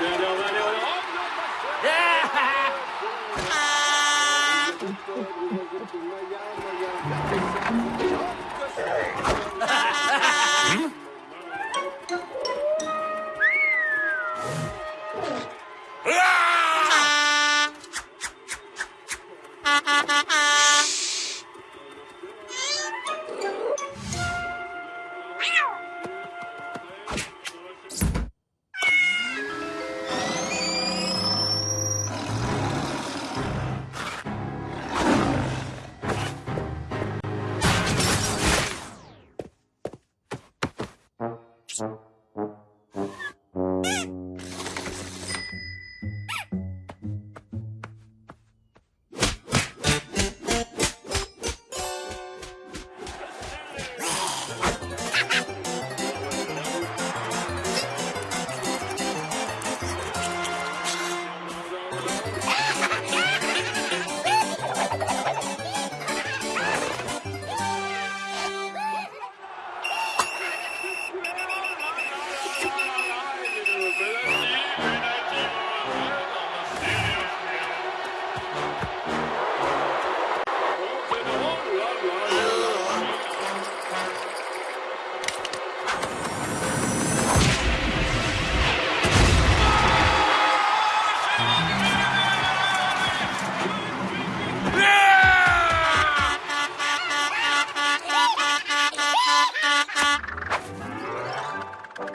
Yeah!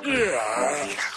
うわ